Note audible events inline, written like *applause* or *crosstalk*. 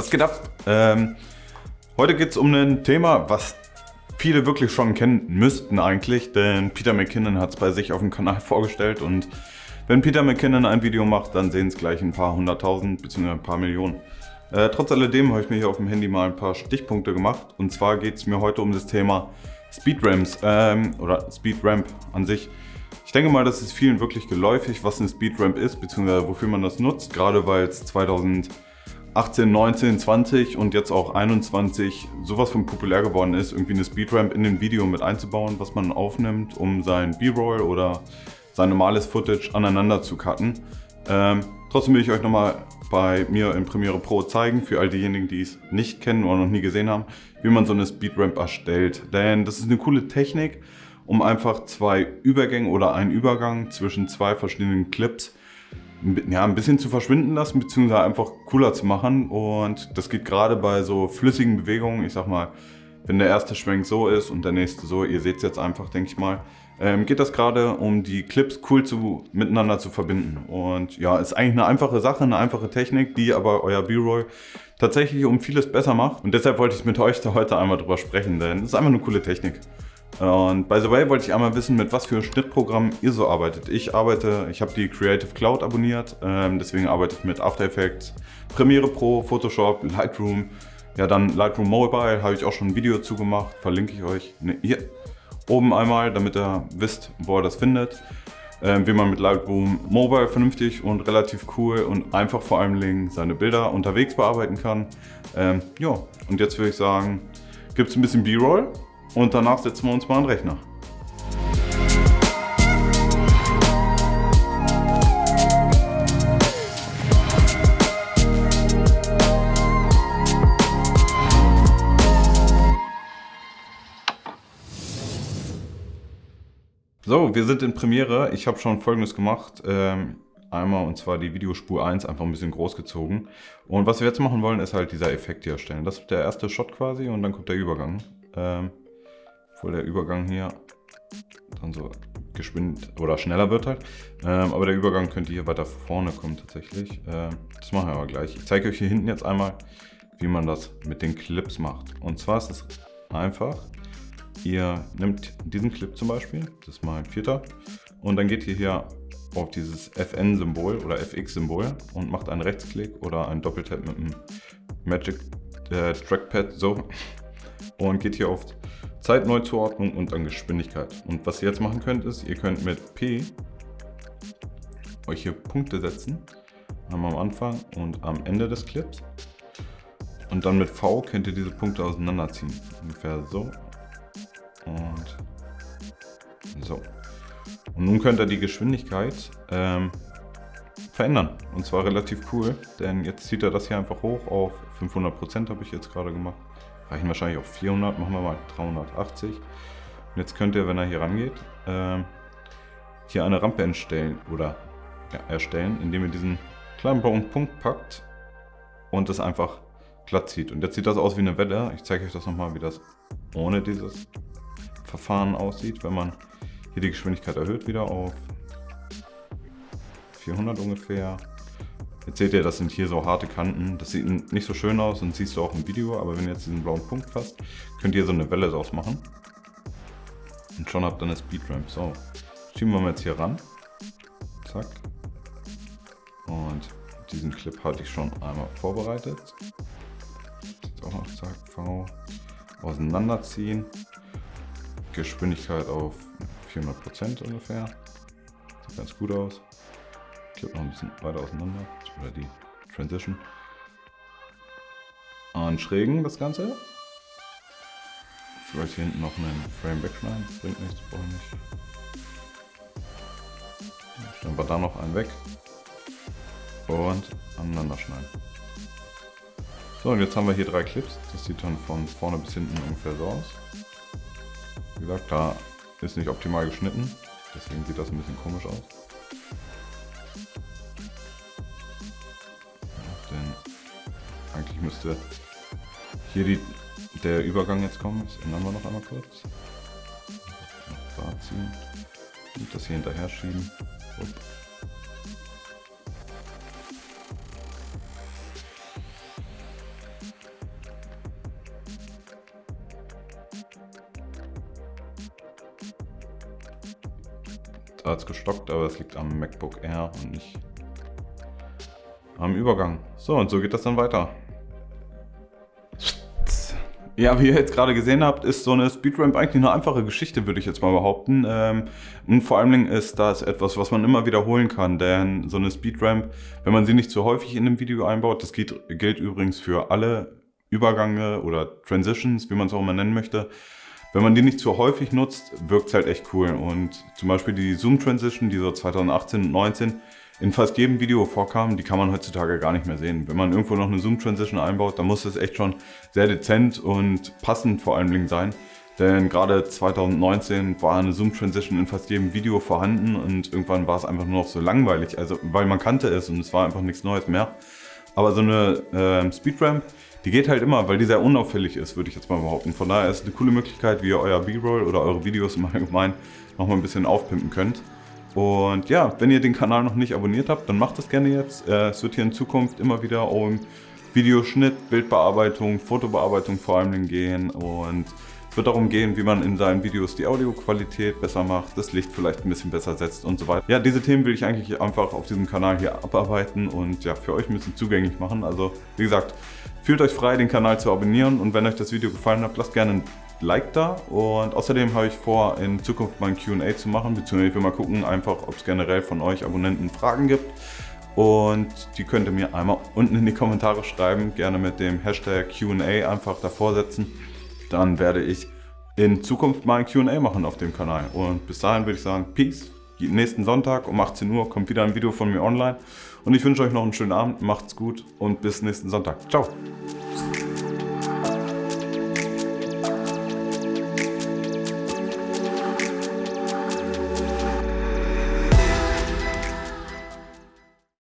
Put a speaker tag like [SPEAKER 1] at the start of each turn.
[SPEAKER 1] Was geht ab? Ähm, heute geht es um ein Thema, was viele wirklich schon kennen müssten eigentlich, denn Peter McKinnon hat es bei sich auf dem Kanal *laughs* vorgestellt und wenn Peter McKinnon ein Video macht, dann sehen es gleich ein paar hunderttausend bzw. ein paar Millionen. Äh, trotz alledem habe ich mir hier auf dem Handy mal ein paar Stichpunkte gemacht und zwar geht es mir heute um das Thema Speedramps ähm, oder Speedramp an sich. Ich denke mal, das ist vielen wirklich geläufig, was eine Speedramp ist, beziehungsweise wofür man das nutzt, gerade weil es 2018, 19, 20 und jetzt auch 21 sowas von populär geworden ist, irgendwie eine Speedramp in den Video mit einzubauen, was man aufnimmt, um sein B-Roll oder sein normales Footage aneinander zu cutten. Ähm, trotzdem will ich euch nochmal bei mir in Premiere Pro zeigen, für all diejenigen, die es nicht kennen oder noch nie gesehen haben, wie man so eine Speedramp erstellt. Denn das ist eine coole Technik, um einfach zwei Übergänge oder einen Übergang zwischen zwei verschiedenen Clips ja, ein bisschen zu verschwinden lassen, beziehungsweise einfach cooler zu machen. Und das geht gerade bei so flüssigen Bewegungen, ich sag mal, wenn der erste Schwenk so ist und der nächste so, ihr seht es jetzt einfach, denke ich mal, ähm, geht das gerade um die Clips cool zu, miteinander zu verbinden. Und ja, ist eigentlich eine einfache Sache, eine einfache Technik, die aber euer B-Roll tatsächlich um vieles besser macht. Und deshalb wollte ich mit euch da heute einmal drüber sprechen, denn es ist einfach eine coole Technik. Und by the way wollte ich einmal wissen, mit was für Schnittprogrammen ihr so arbeitet. Ich arbeite, ich habe die Creative Cloud abonniert, ähm, deswegen arbeite ich mit After Effects, Premiere Pro, Photoshop, Lightroom. Ja, dann Lightroom Mobile habe ich auch schon ein Video zu gemacht, verlinke ich euch ne, hier oben einmal, damit ihr wisst, wo ihr das findet. Ähm, wie man mit Lightroom Mobile vernünftig und relativ cool und einfach vor allem seine Bilder unterwegs bearbeiten kann. Ähm, ja, und jetzt würde ich sagen, gibt es ein bisschen B-Roll und danach setzen wir uns mal an den Rechner. So, wir sind in Premiere. Ich habe schon folgendes gemacht. Ähm, einmal und zwar die Videospur 1 einfach ein bisschen groß gezogen. Und was wir jetzt machen wollen, ist halt dieser Effekt hier erstellen. Das ist der erste Shot quasi und dann kommt der Übergang. Ähm, obwohl der Übergang hier dann so geschwind oder schneller wird halt. Ähm, aber der Übergang könnte hier weiter vorne kommen tatsächlich. Ähm, das machen wir aber gleich. Ich zeige euch hier hinten jetzt einmal, wie man das mit den Clips macht. Und zwar ist es einfach, ihr nehmt diesen Clip zum Beispiel, das ist mein vierter, und dann geht ihr hier auf dieses FN-Symbol oder FX-Symbol und macht einen Rechtsklick oder einen Doppeltap mit dem Magic äh, Trackpad so und geht hier auf Zeitneuzuordnung und dann Geschwindigkeit. Und was ihr jetzt machen könnt, ist, ihr könnt mit P euch hier Punkte setzen. Einmal am Anfang und am Ende des Clips. Und dann mit V könnt ihr diese Punkte auseinanderziehen. Ungefähr so. Und so. Und nun könnt ihr die Geschwindigkeit ähm, verändern. Und zwar relativ cool, denn jetzt zieht er das hier einfach hoch auf 500% habe ich jetzt gerade gemacht reichen wahrscheinlich auch 400, machen wir mal 380. Und jetzt könnt ihr, wenn er hier rangeht, äh, hier eine Rampe entstellen oder erstellen, indem ihr diesen kleinen blauen Punkt packt und das einfach glatt zieht. Und jetzt sieht das aus wie eine Welle. Ich zeige euch das nochmal, wie das ohne dieses Verfahren aussieht, wenn man hier die Geschwindigkeit erhöht wieder auf 400 ungefähr. Jetzt seht ihr, das sind hier so harte Kanten. Das sieht nicht so schön aus und siehst du auch im Video, aber wenn ihr jetzt diesen blauen Punkt fasst, könnt ihr so eine Welle draus machen. Und schon habt ihr eine Speedramp. So, schieben wir mal jetzt hier ran. Zack. Und diesen Clip hatte ich schon einmal vorbereitet. Jetzt auch noch zack, V. Auseinanderziehen. Geschwindigkeit auf 400% ungefähr. Sieht ganz gut aus. Clip noch ein bisschen weiter auseinander oder die Transition. Anschrägen das Ganze. Vielleicht hier hinten noch einen Frame wegschneiden, bringt nichts, brauche ich nicht. Stellen wir da noch einen weg und aneinander schneiden. So, und jetzt haben wir hier drei Clips. Das sieht dann von vorne bis hinten ungefähr so aus. Wie gesagt, da ist nicht optimal geschnitten, deswegen sieht das ein bisschen komisch aus. Müsste hier die, der Übergang jetzt kommen. Das ändern wir noch einmal kurz. Da ziehen. Und das hier hinterher schieben. Upp. Da hat es gestockt, aber es liegt am MacBook Air und nicht am Übergang. So, und so geht das dann weiter. Ja, wie ihr jetzt gerade gesehen habt, ist so eine Speedramp eigentlich eine einfache Geschichte, würde ich jetzt mal behaupten. Ähm, und vor allem ist das etwas, was man immer wiederholen kann, denn so eine Speedramp, wenn man sie nicht zu häufig in einem Video einbaut, das gilt, gilt übrigens für alle Übergänge oder Transitions, wie man es auch immer nennen möchte, wenn man die nicht zu häufig nutzt, wirkt es halt echt cool. Und zum Beispiel die Zoom Transition, die so 2018 und 2019 in fast jedem Video vorkam, die kann man heutzutage gar nicht mehr sehen. Wenn man irgendwo noch eine Zoom Transition einbaut, dann muss es echt schon sehr dezent und passend vor allen Dingen sein. Denn gerade 2019 war eine Zoom Transition in fast jedem Video vorhanden und irgendwann war es einfach nur noch so langweilig, also weil man kannte es und es war einfach nichts Neues mehr. Aber so eine äh, Speedramp, die geht halt immer, weil die sehr unauffällig ist, würde ich jetzt mal behaupten. Von daher ist es eine coole Möglichkeit, wie ihr euer B-Roll oder eure Videos im Allgemeinen nochmal ein bisschen aufpimpen könnt. Und ja, wenn ihr den Kanal noch nicht abonniert habt, dann macht das gerne jetzt. Äh, es wird hier in Zukunft immer wieder um Videoschnitt, Bildbearbeitung, Fotobearbeitung vor allem gehen und es wird darum gehen, wie man in seinen Videos die Audioqualität besser macht, das Licht vielleicht ein bisschen besser setzt und so weiter. Ja, diese Themen will ich eigentlich einfach auf diesem Kanal hier abarbeiten und ja, für euch ein bisschen zugänglich machen. Also wie gesagt, fühlt euch frei, den Kanal zu abonnieren und wenn euch das Video gefallen hat, lasst gerne ein Like da und außerdem habe ich vor, in Zukunft mal ein Q&A zu machen, beziehungsweise ich will mal gucken, einfach, ob es generell von euch Abonnenten Fragen gibt. Und die könnt ihr mir einmal unten in die Kommentare schreiben, gerne mit dem Hashtag Q&A einfach davor setzen. Dann werde ich in Zukunft mal ein Q&A machen auf dem Kanal. Und bis dahin würde ich sagen, Peace. Nächsten Sonntag um 18 Uhr kommt wieder ein Video von mir online. Und ich wünsche euch noch einen schönen Abend, macht's gut und bis nächsten Sonntag. Ciao.